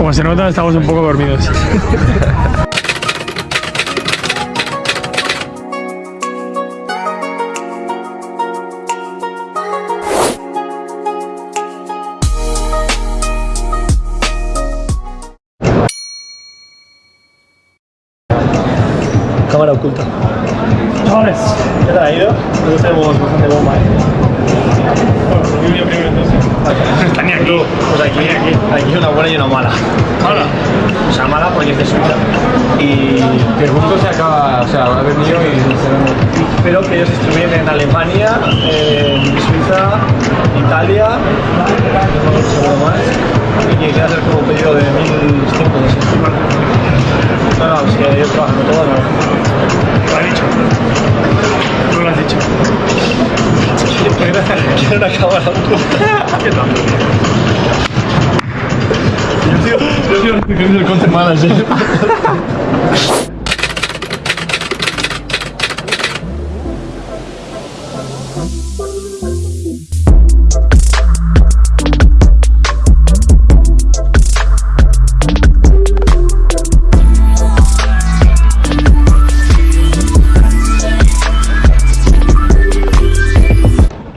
Como se nota, estamos un poco dormidos. Cámara oculta. Chavales, ¿Qué tal ha ido? Nosotros tenemos bastante bomba, ¿eh? Bueno, yo voy primero entonces. Está ni aquí. Pues aquí, aquí, aquí una buena y una mala. Hola. O sea, mala porque es de Suiza. Y Que el mundo se acaba, o sea, ha venido y espero que ellos estuvieran en Alemania, en Suiza, Italia, seguro más. Y que quiera hacer como un pedido de 1500 o así. No, no, si ellos trabajan todo, no. Lo ha dicho. No lo has dicho. Quiero una cámara. ¿Qué? Yo soy el content manager.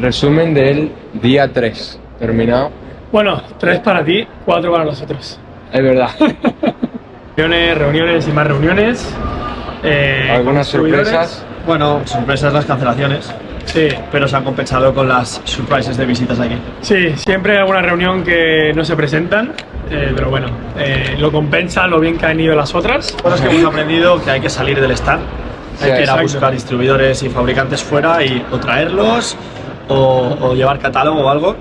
Resumen del día 3. Terminado. Bueno, tres para ti, cuatro para nosotros. Es verdad. Reuniones, reuniones y más reuniones. Eh, Algunas sorpresas. Bueno, sorpresas las cancelaciones, Sí, pero se han compensado con las surprises de visitas aquí. sí, siempre hay alguna reunión que no se presentan, eh, pero bueno, eh, lo compensa lo bien que han ido las otras. Cosas que hemos aprendido que hay que salir del stand, Sí, hay que ir a buscar distribuidores y fabricantes fuera y o traerlos o, o llevar catálogo o algo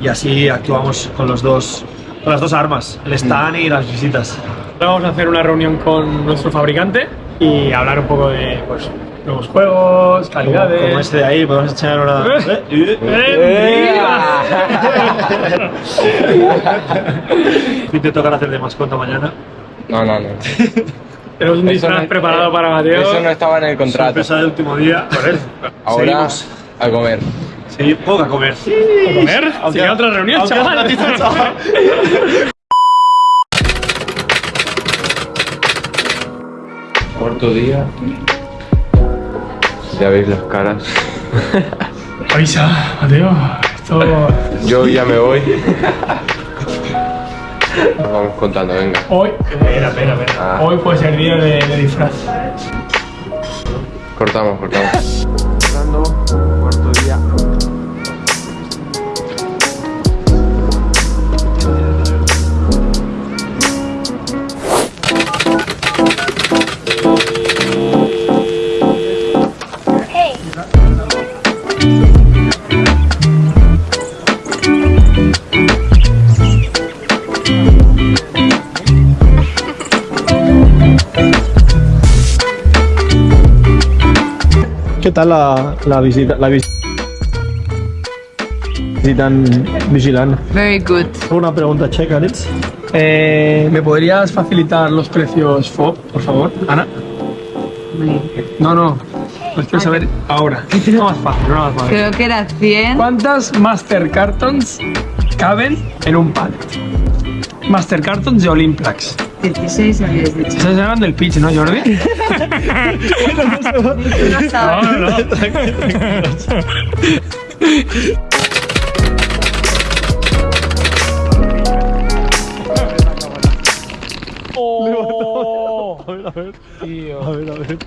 y así actuamos con los dos con las dos armas, el stand y las visitas. Ahora vamos a hacer una reunión con nuestro fabricante y hablar un poco de pues, nuevos juegos, Como, calidades. como este de ahí, podemos echar una... Eh. Eh, ¡Eh, ¿Y te tocará hacer de mascota mañana? No, no, no. Tenemos un Eso disfraz no- preparado para Mateo. Eso no estaba en el contrato. Sorpresa del último día. Ahora Seguimos. a comer. Sí, poco a comer. ¿A comer? Aunque- Sigue otra reunión, aunque chaval. hace ratito, chaval. Cuarto día. Ya veis las caras. Avisa, Mateo. Esto. Yo ya me voy. Nos vamos contando, venga. Hoy. Espera, espera, espera. Ah. Hoy puede ser día de, de disfraz. Cortamos, cortamos. ¿Qué tal la, la visita? La vis- visita en Vigilant. Very good. Una pregunta checa, Ritz. Eh, ¿Me podrías facilitar los precios FOB, por favor, Ana? No, no. Los quiero saber ahora. No más fácil, no más fácil. Creo que era 100. ¿Cuántas Master Cartons caben en un pallet? Master Cartons de Olimplax. 16 habías dicho. Estás hablando del pitch, ¿no, Jordi? No no, no. A ver, a ver. A ver, a ver.